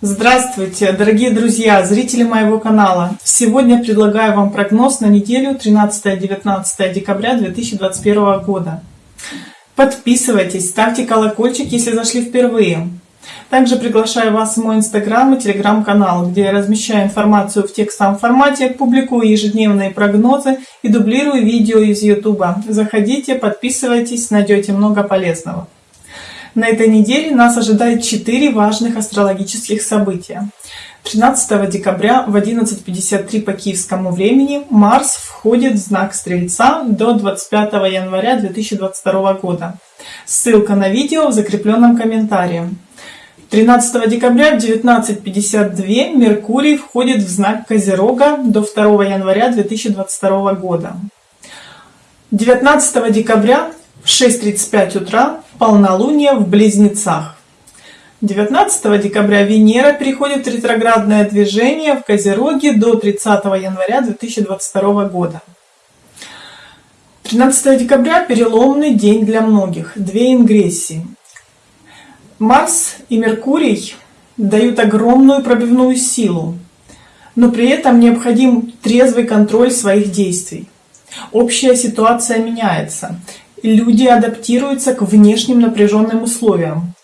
Здравствуйте, дорогие друзья, зрители моего канала! Сегодня предлагаю вам прогноз на неделю 13-19 декабря 2021 года. Подписывайтесь, ставьте колокольчик, если зашли впервые. Также приглашаю вас в мой инстаграм и телеграм-канал, где я размещаю информацию в текстовом формате, публикую ежедневные прогнозы и дублирую видео из ютуба. Заходите, подписывайтесь, найдете много полезного. На этой неделе нас ожидает 4 важных астрологических события. 13 декабря в 11.53 по киевскому времени Марс входит в знак Стрельца до 25 января 2022 года. Ссылка на видео в закрепленном комментарии. 13 декабря в 19.52 Меркурий входит в знак Козерога до 2 января 2022 года. 19 декабря в 6.35 утра полнолуние в Близнецах. 19 декабря Венера переходит в ретроградное движение в Козероге до 30 января 2022 года. 13 декабря – переломный день для многих, две ингрессии. Марс и Меркурий дают огромную пробивную силу, но при этом необходим трезвый контроль своих действий. Общая ситуация меняется, люди адаптируются к внешним напряженным условиям.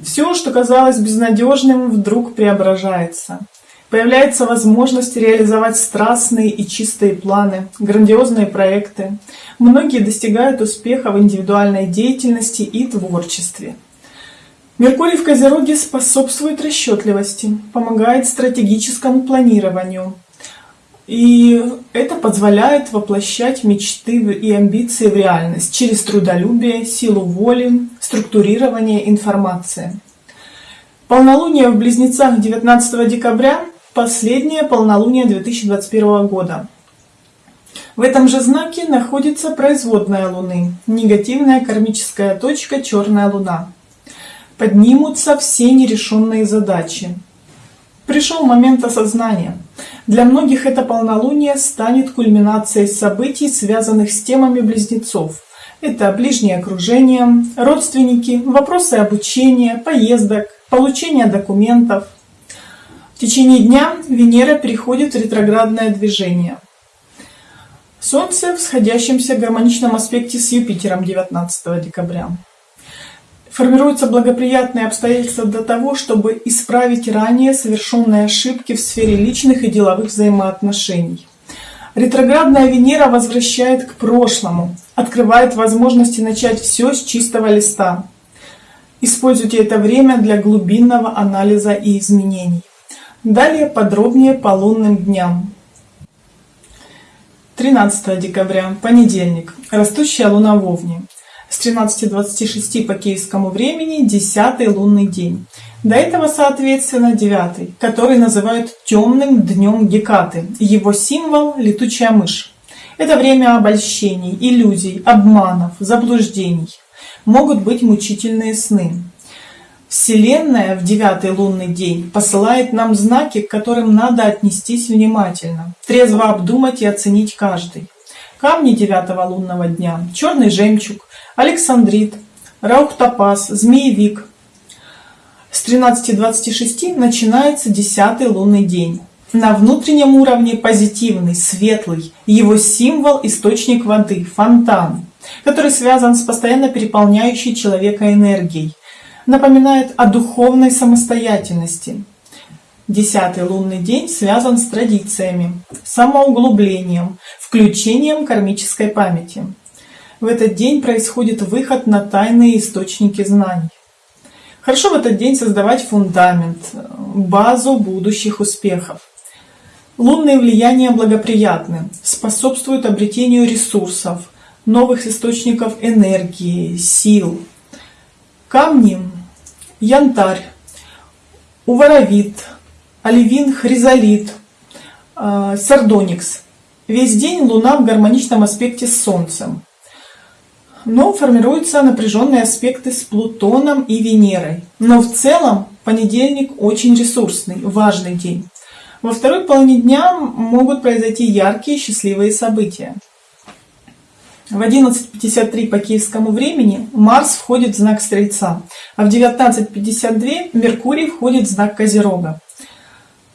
Все, что казалось безнадежным, вдруг преображается. Появляется возможность реализовать страстные и чистые планы, грандиозные проекты. Многие достигают успеха в индивидуальной деятельности и творчестве. Меркурий в Козероге способствует расчетливости, помогает стратегическому планированию, и это позволяет воплощать мечты и амбиции в реальность через трудолюбие, силу воли, структурирование информации. Полнолуние в Близнецах 19 декабря – последнее полнолуние 2021 года. В этом же знаке находится производная Луны, негативная кармическая точка Черная Луна. Поднимутся все нерешенные задачи. Пришел момент осознания – для многих это полнолуние станет кульминацией событий, связанных с темами близнецов. Это ближнее окружение, родственники, вопросы обучения, поездок, получение документов. В течение дня Венера переходит в ретроградное движение. Солнце в сходящемся гармоничном аспекте с Юпитером 19 декабря формируются благоприятные обстоятельства для того, чтобы исправить ранее совершенные ошибки в сфере личных и деловых взаимоотношений. Ретроградная Венера возвращает к прошлому, открывает возможности начать все с чистого листа. Используйте это время для глубинного анализа и изменений. Далее подробнее по лунным дням. 13 декабря, понедельник. Растущая луна в Овне с 13.26 по киевскому времени 10 лунный день. До этого, соответственно, 9, который называют темным днем Гекаты. Его символ – летучая мышь. Это время обольщений, иллюзий, обманов, заблуждений. Могут быть мучительные сны. Вселенная в девятый лунный день посылает нам знаки, к которым надо отнестись внимательно, трезво обдумать и оценить каждый. Камни девятого лунного дня – черный жемчуг, Александрит, Раухтопаз, Змеевик. С 13.26 начинается десятый лунный день. На внутреннем уровне позитивный, светлый. Его символ – источник воды, фонтан, который связан с постоянно переполняющей человека энергией. Напоминает о духовной самостоятельности. Десятый лунный день связан с традициями, самоуглублением, включением кармической памяти. В этот день происходит выход на тайные источники знаний. Хорошо в этот день создавать фундамент, базу будущих успехов. Лунные влияния благоприятны, способствуют обретению ресурсов, новых источников энергии, сил. Камни – янтарь, уворовит, оливин, хризолит, э, сардоникс. Весь день Луна в гармоничном аспекте с Солнцем но формируются напряженные аспекты с Плутоном и Венерой. Но в целом понедельник очень ресурсный, важный день. Во второй половине дня могут произойти яркие счастливые события. В 11.53 по киевскому времени Марс входит в знак Стрельца, а в 19.52 Меркурий входит в знак Козерога.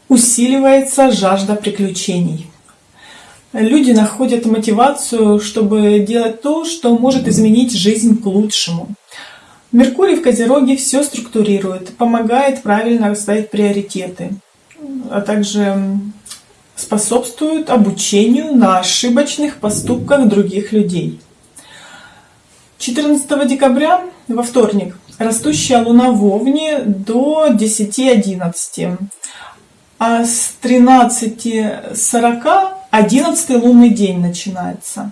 Усиливается жажда приключений. Люди находят мотивацию, чтобы делать то, что может изменить жизнь к лучшему. Меркурий в Козероге все структурирует, помогает правильно расставить приоритеты, а также способствуют обучению на ошибочных поступках других людей. 14 декабря, во вторник, растущая луна в Овне до 10.11, а с 13.40 11 лунный день начинается.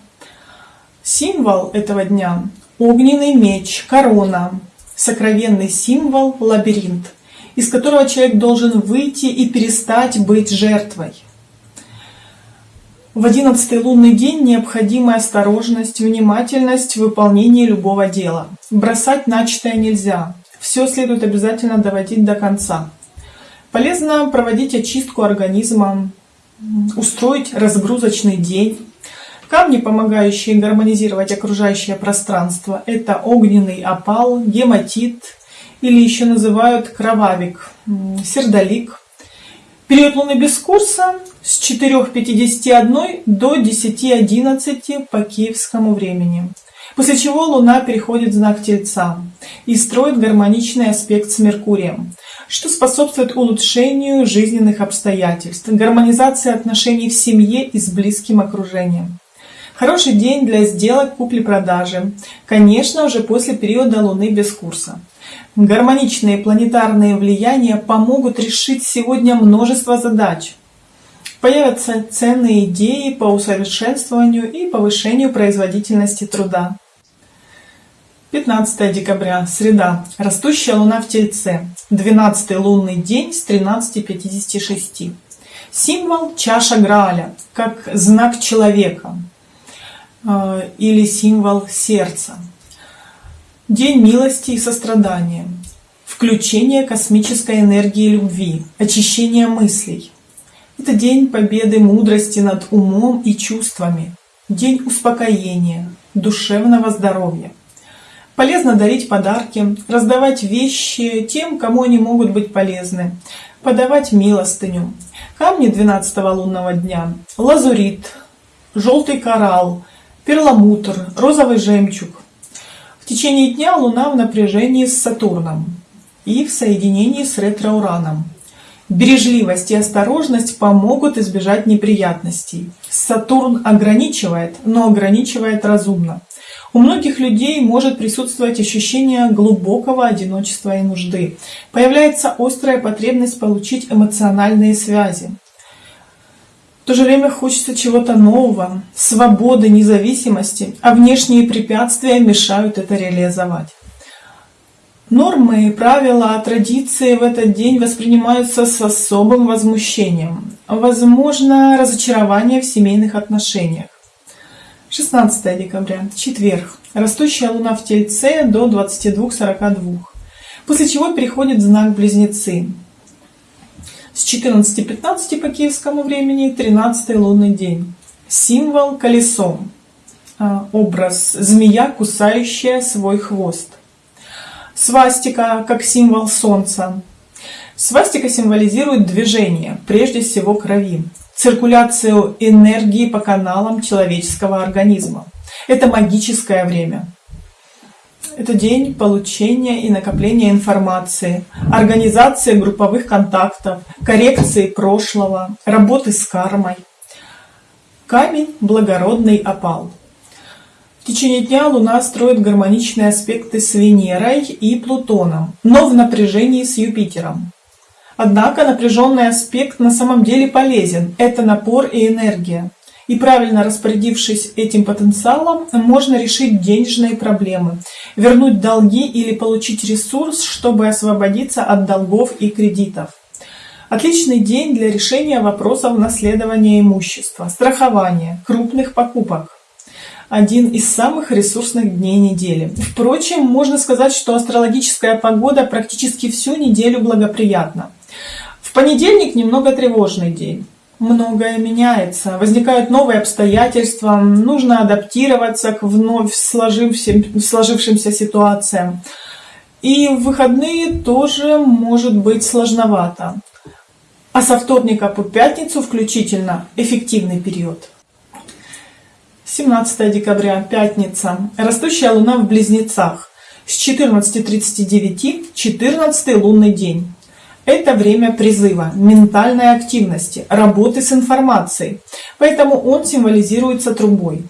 Символ этого дня – огненный меч, корона, сокровенный символ – лабиринт, из которого человек должен выйти и перестать быть жертвой. В одиннадцатый лунный день необходима осторожность, внимательность в выполнении любого дела. Бросать начатое нельзя. Все следует обязательно доводить до конца. Полезно проводить очистку организма, устроить разгрузочный день. Камни, помогающие гармонизировать окружающее пространство, это огненный опал, гематит или еще называют кровавик, сердолик, Период Луны без курса с 4.51 до 10.11 по киевскому времени. После чего Луна переходит в знак Тельца и строит гармоничный аспект с Меркурием, что способствует улучшению жизненных обстоятельств, гармонизации отношений в семье и с близким окружением. Хороший день для сделок купли-продажи, конечно, уже после периода Луны без курса. Гармоничные планетарные влияния помогут решить сегодня множество задач. Появятся ценные идеи по усовершенствованию и повышению производительности труда. 15 декабря, среда. Растущая луна в Тельце. 12 лунный день с 13.56. Символ чаша Грааля, как знак человека э, или символ сердца. День милости и сострадания. Включение космической энергии любви. Очищение мыслей. Это день победы мудрости над умом и чувствами. День успокоения, душевного здоровья. Полезно дарить подарки, раздавать вещи тем, кому они могут быть полезны, подавать милостыню. Камни 12 лунного дня. Лазурит, желтый коралл, перламутр, розовый жемчуг, в течение дня Луна в напряжении с Сатурном и в соединении с ретро-Ураном. Бережливость и осторожность помогут избежать неприятностей. Сатурн ограничивает, но ограничивает разумно. У многих людей может присутствовать ощущение глубокого одиночества и нужды. Появляется острая потребность получить эмоциональные связи то же время хочется чего-то нового, свободы, независимости, а внешние препятствия мешают это реализовать. Нормы, правила, традиции в этот день воспринимаются с особым возмущением. Возможно разочарование в семейных отношениях. 16 декабря, четверг. Растущая луна в Тельце до 22.42. После чего переходит в знак Близнецы с 14.15 по киевскому времени 13 лунный день. Символ колесо. А, образ змея, кусающая свой хвост. Свастика как символ солнца. Свастика символизирует движение, прежде всего крови, циркуляцию энергии по каналам человеческого организма. Это магическое время. Это день получения и накопления информации, организации групповых контактов, коррекции прошлого, работы с кармой. Камень – благородный опал. В течение дня Луна строит гармоничные аспекты с Венерой и Плутоном, но в напряжении с Юпитером. Однако напряженный аспект на самом деле полезен – это напор и энергия. И правильно распорядившись этим потенциалом, можно решить денежные проблемы, вернуть долги или получить ресурс, чтобы освободиться от долгов и кредитов. Отличный день для решения вопросов наследования имущества, страхования, крупных покупок. Один из самых ресурсных дней недели. Впрочем, можно сказать, что астрологическая погода практически всю неделю благоприятна. Понедельник немного тревожный день. многое меняется, возникают новые обстоятельства, нужно адаптироваться к вновь сложившимся ситуациям. И в выходные тоже может быть сложновато. А со вторника по пятницу включительно эффективный период. 17 декабря, пятница. Растущая луна в близнецах. С 14.39 14 лунный день. Это время призыва, ментальной активности, работы с информацией. Поэтому он символизируется трубой.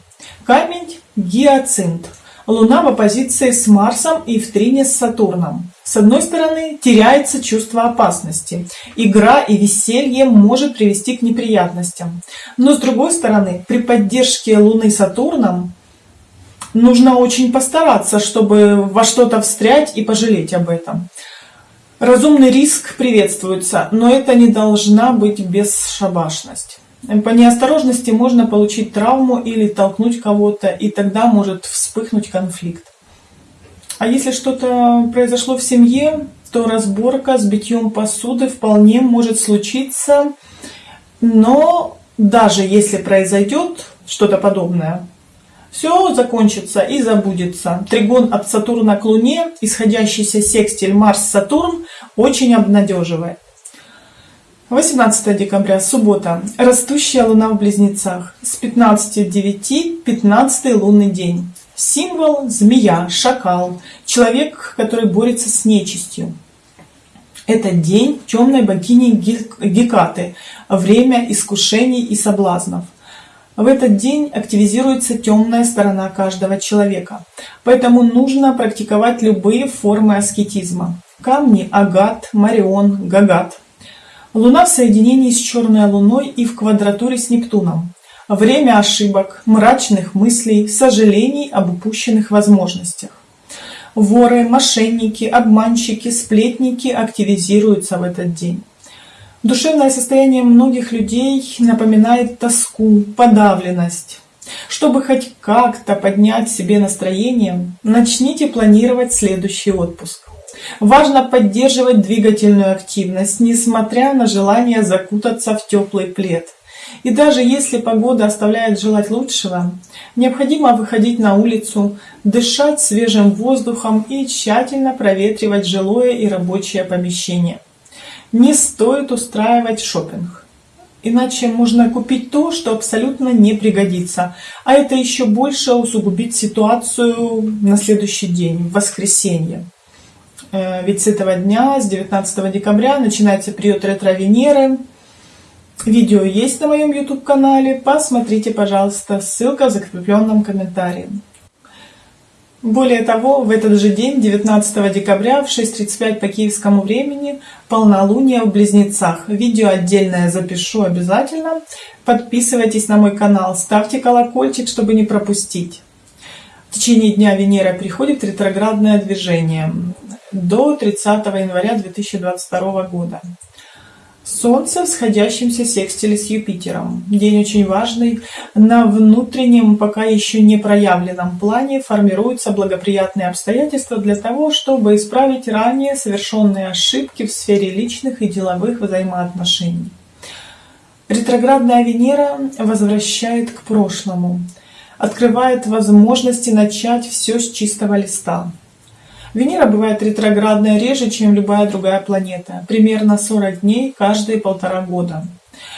Камень – гиацинт. Луна в оппозиции с Марсом и в трине с Сатурном. С одной стороны, теряется чувство опасности. Игра и веселье может привести к неприятностям. Но с другой стороны, при поддержке Луны Сатурном нужно очень постараться, чтобы во что-то встрять и пожалеть об этом. Разумный риск приветствуется, но это не должна быть бесшабашность. По неосторожности можно получить травму или толкнуть кого-то, и тогда может вспыхнуть конфликт. А если что-то произошло в семье, то разборка с битьем посуды вполне может случиться, но даже если произойдет что-то подобное, все закончится и забудется. Тригон от Сатурна к Луне, исходящийся секстиль Марс-Сатурн, очень обнадеживает. 18 декабря, суббота. Растущая луна в близнецах. С 15.09 15 лунный день. Символ – змея, шакал, человек, который борется с нечистью. Это день темной богини Гекаты, время искушений и соблазнов. В этот день активизируется темная сторона каждого человека, поэтому нужно практиковать любые формы аскетизма. Камни Агат, Марион, Гагат – Луна в соединении с черной луной и в квадратуре с Нептуном. Время ошибок, мрачных мыслей, сожалений об упущенных возможностях. Воры, мошенники, обманщики, сплетники активизируются в этот день. Душевное состояние многих людей напоминает тоску, подавленность. Чтобы хоть как-то поднять себе настроение, начните планировать следующий отпуск. Важно поддерживать двигательную активность, несмотря на желание закутаться в теплый плед. И даже если погода оставляет желать лучшего, необходимо выходить на улицу, дышать свежим воздухом и тщательно проветривать жилое и рабочее помещение. Не стоит устраивать шопинг. Иначе можно купить то, что абсолютно не пригодится, а это еще больше усугубит ситуацию на следующий день, в воскресенье. Э, ведь с этого дня, с 19 декабря, начинается период ретро-Венеры. Видео есть на моем YouTube-канале. Посмотрите, пожалуйста, ссылка в закрепленном комментарии. Более того, в этот же день, 19 декабря в 6.35 по киевскому времени, полнолуние в Близнецах. Видео отдельное запишу обязательно. Подписывайтесь на мой канал, ставьте колокольчик, чтобы не пропустить. В течение дня Венера приходит ретроградное движение до 30 января 2022 года. Солнце в сходящемся секстиле с Юпитером. День очень важный. На внутреннем, пока еще не проявленном плане формируются благоприятные обстоятельства для того, чтобы исправить ранее совершенные ошибки в сфере личных и деловых взаимоотношений. Ретроградная Венера возвращает к прошлому, открывает возможности начать все с чистого листа. Венера бывает ретроградная реже, чем любая другая планета, примерно 40 дней каждые полтора года.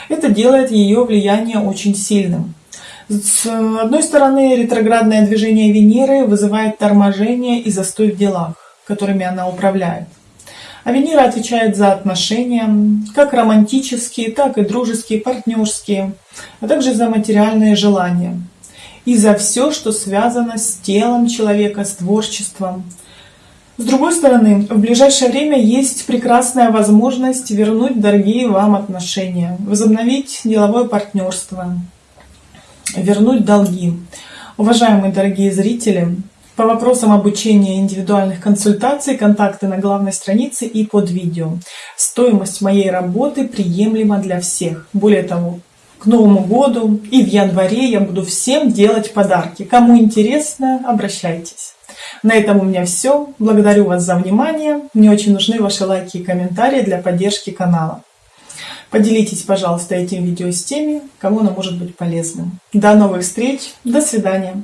Это делает ее влияние очень сильным. С одной стороны, ретроградное движение Венеры вызывает торможение и застой в делах, которыми она управляет. А Венера отвечает за отношения, как романтические, так и дружеские, партнерские, а также за материальные желания. И за все, что связано с телом человека, с творчеством, с другой стороны, в ближайшее время есть прекрасная возможность вернуть дорогие вам отношения, возобновить деловое партнерство, вернуть долги. Уважаемые дорогие зрители, по вопросам обучения индивидуальных консультаций контакты на главной странице и под видео. Стоимость моей работы приемлема для всех. Более того, к Новому году и в январе я буду всем делать подарки. Кому интересно, обращайтесь. На этом у меня все. Благодарю вас за внимание. Мне очень нужны ваши лайки и комментарии для поддержки канала. Поделитесь, пожалуйста, этим видео с теми, кому оно может быть полезным. До новых встреч, до свидания.